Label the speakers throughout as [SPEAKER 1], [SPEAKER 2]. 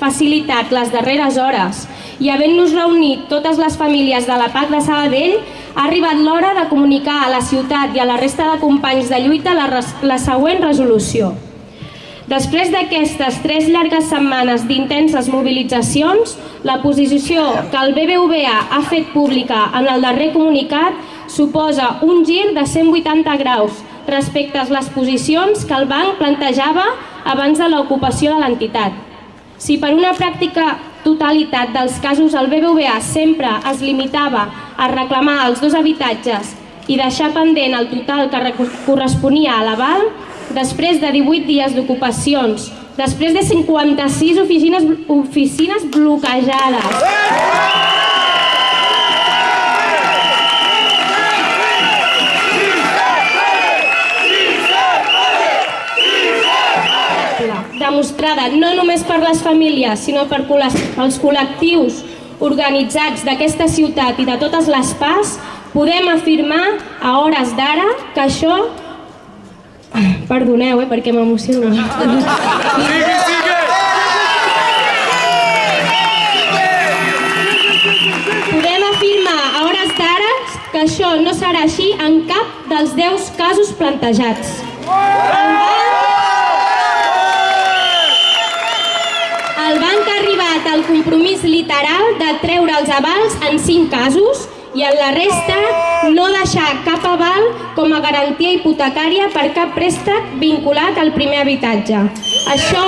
[SPEAKER 1] facilitat les darreres hores i havent-nos reunit totes les famílies de la PAC de Sabadell, ha arribat l'hora de comunicar a la ciutat i a la resta de companys de lluita la, la següent resolució. Després d'aquestes tres llargues setmanes d'intenses mobilitzacions, la posició que el BBVA ha fet pública en el darrer comunicat suposa un gir de 180 graus respecte a les posicions que el banc plantejava abans de l'ocupació de l'entitat. Si per una pràctica totalitat dels casos el BBVA sempre es limitava a reclamar els dos habitatges i deixar pendent el total que corresponia a l'aval, després de 18 dies d'ocupacions, després de 56 oficines, oficines bloquejades, demostrada no només per les famílies, sinó per els col·lectius organitzats d'aquesta ciutat i de totes les PAS, podem afirmar a hores d'ara que això... Perdoneu, eh, perquè m'emociono. Sigue, sigue! Podem afirmar a hores d'ara que això no serà així en cap dels 10 casos plantejats. En banc arribat al compromís literal de treure els avals en 5 casos i en la resta no deixar cap aval com a garantia hipotecària per cap préstec vinculat al primer habitatge. Això,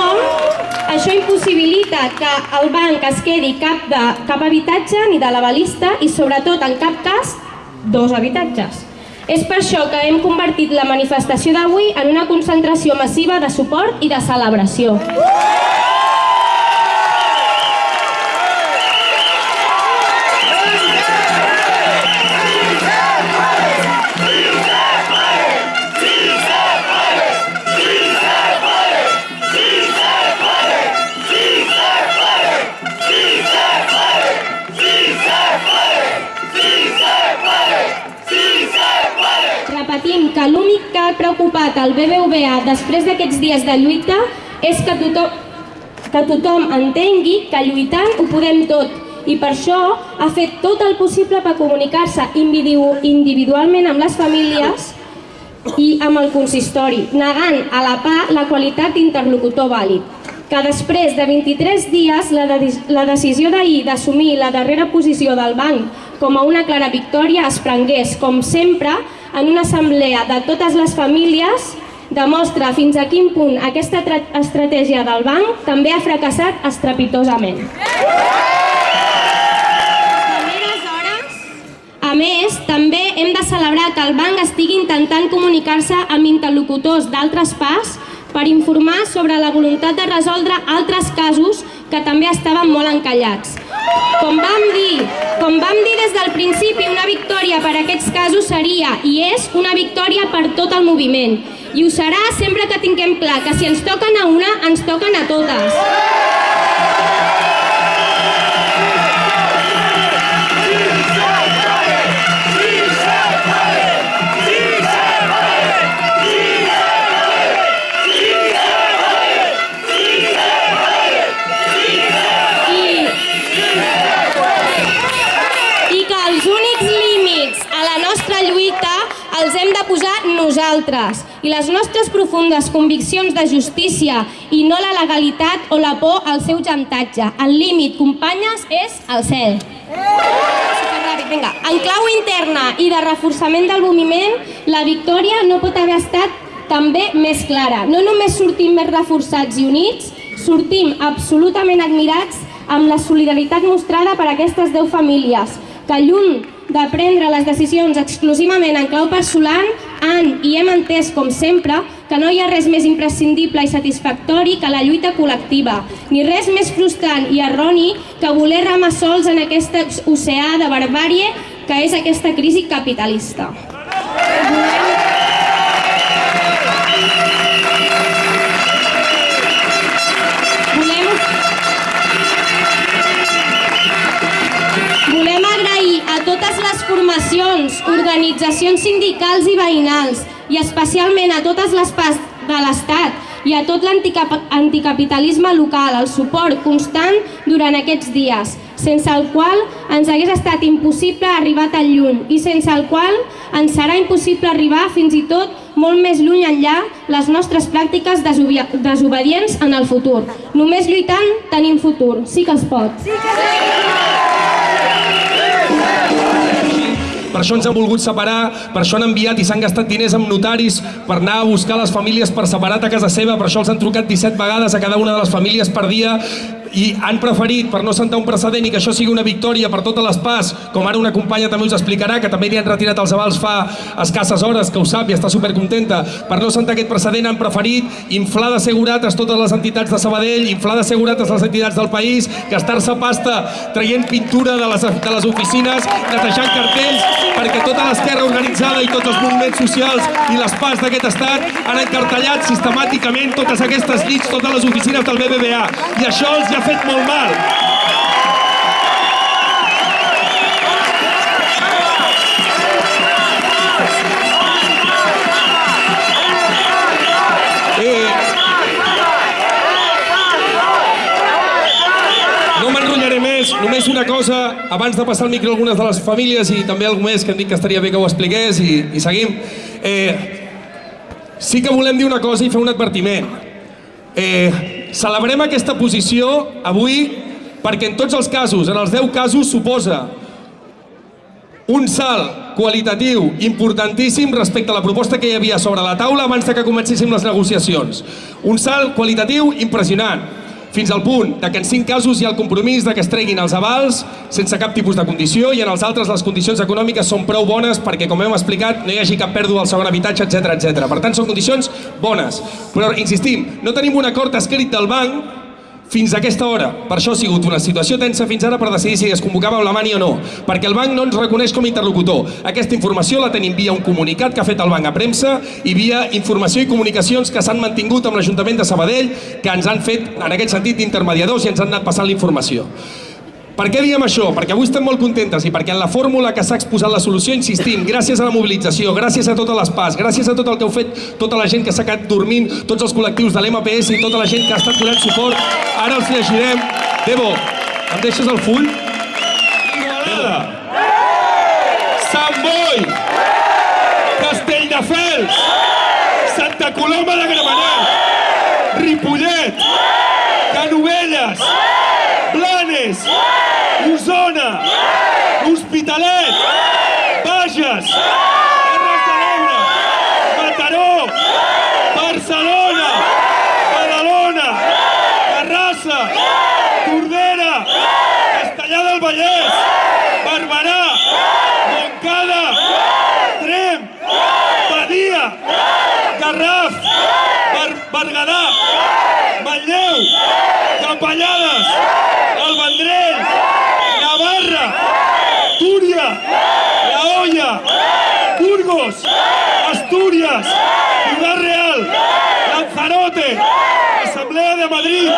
[SPEAKER 1] això impossibilita que el banc es quedi cap, de, cap habitatge ni de l'avalista i sobretot en cap cas dos habitatges. És per això que hem convertit la manifestació d'avui en una concentració massiva de suport i de celebració. repetim el BBVA després d'aquests dies de lluita és que tothom, que tothom entengui que lluitant ho podem tot i per això ha fet tot el possible per comunicar-se individualment amb les famílies i amb el consistori, negant a la PA la qualitat d'interlocutor vàlid. Que després de 23 dies la, de, la decisió d'ahir d'assumir la darrera posició del banc com a una clara victòria es prengués, com sempre, en una assemblea de totes les famílies demostra fins a quin punt aquesta estratègia del banc també ha fracassat estrepitosament. A més, també hem de celebrar que el banc estigui intentant comunicar-se amb interlocutors d'altres pas per informar sobre la voluntat de resoldre altres casos que també estaven molt encallats. Com vam dir, com vam dir des del principi, una victòria per a aquests casos seria i és una victòria per tot el moviment. I ho serà sempre que tinguem clar que si ens toquen a una, ens toquen a totes. Nosaltres i les nostres profundes conviccions de justícia i no la legalitat o la por al seu xantatge. El límit, companyes, és el cel. Vinga. En clau interna i de reforçament del moviment, la victòria no pot haver estat també més clara. No només sortim més reforçats i units, sortim absolutament admirats amb la solidaritat mostrada per aquestes 10 famílies, que lluny de prendre les decisions exclusivament en clau personal han i hem entès, com sempre, que no hi ha res més imprescindible i satisfactori que la lluita col·lectiva, ni res més frustrant i erroni que voler remar sols en aquest oceà de barbàrie que és aquesta crisi capitalista. totes les formacions, organitzacions sindicals i veïnals i especialment a totes les parts de l'Estat i a tot l'anticapitalisme local, el suport constant durant aquests dies, sense el qual ens hagués estat impossible arribar tan lluny i sense el qual ens serà impossible arribar fins i tot molt més lluny enllà les nostres pràctiques desobedients en el futur. Només lluitant tenim futur. Sí que es pot. Sí que es pot.
[SPEAKER 2] Per això ens han volgut separar, per això han enviat i s'han gastat diners amb notaris per anar a buscar les famílies per separat a casa seva, per això els han trucat 17 vegades a cada una de les famílies per dia i han preferit, per no sentar un precedent i que això sigui una victòria per totes les parts, com ara una companya també us explicarà, que també li han retirat els avals fa escasses hores, que ho sap i està supercontenta, per no sentar aquest precedent han preferit inflar de segurates totes les entitats de Sabadell, inflar de segurates les entitats del país, gastar-se pasta traient pintura de les, de les oficines, netejant cartells, perquè tota l'esquerra organitzada i tots els moviments socials i les parts d'aquest estat han encartellat sistemàticament totes aquestes llits, totes les oficines del BBVA. I això els ha fet molt mal. Eh, no més, només una cosa, abans de passar el micro a algunes de les famílies i també algú més que hem dit que estaria bé que ho expliqués i, i seguim. Eh, sí que volem dir una cosa i fer un advertiment. Eh, Celebrem aquesta posició avui perquè en tots els casos, en els 10 casos, suposa un salt qualitatiu importantíssim respecte a la proposta que hi havia sobre la taula abans que comencéssim les negociacions. Un salt qualitatiu impressionant fins al punt de que en cinc casos hi ha el compromís de que es treguin els avals sense cap tipus de condició i en els altres les condicions econòmiques són prou bones perquè, com hem explicat, no hi hagi cap pèrdua al segon habitatge, etc etc. Per tant, són condicions bones. Però, insistim, no tenim un acord escrit del banc fins a aquesta hora. Per això ha sigut una situació tensa fins ara per decidir si es convocava amb la mani o no, perquè el banc no ens reconeix com a interlocutor. Aquesta informació la tenim via un comunicat que ha fet el banc a premsa i via informació i comunicacions que s'han mantingut amb l'Ajuntament de Sabadell, que ens han fet, en aquest sentit, d'intermediadors i ens han anat passant la informació. Per què diem això? Perquè avui estem molt contentes i perquè en la fórmula que s'ha exposat la solució, insistim, gràcies a la mobilització, gràcies a totes les PAS, gràcies a tot el que heu fet tota la gent que s'ha quedat dormint, tots els col·lectius de l'MPS i tota la gent que ha estat donant suport, ara els llegirem. Debo, em deixes el full? Igualada! Sant Boi! Castelldefels! Santa Coloma de Gramenet! Ripollet! Canovelles! Blanes! Osona! Hospitalet! Bages! Terres de l'Ebre! Mataró! Barcelona! Badalona! Terrassa! Tordera! Castellà del Vallès! Barberà! Montcada! Trem! Badia! Garraf! Berguedà! Madrid!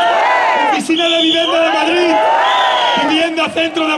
[SPEAKER 2] Oficina de Vivienda de Madrid! Vivienda Centro de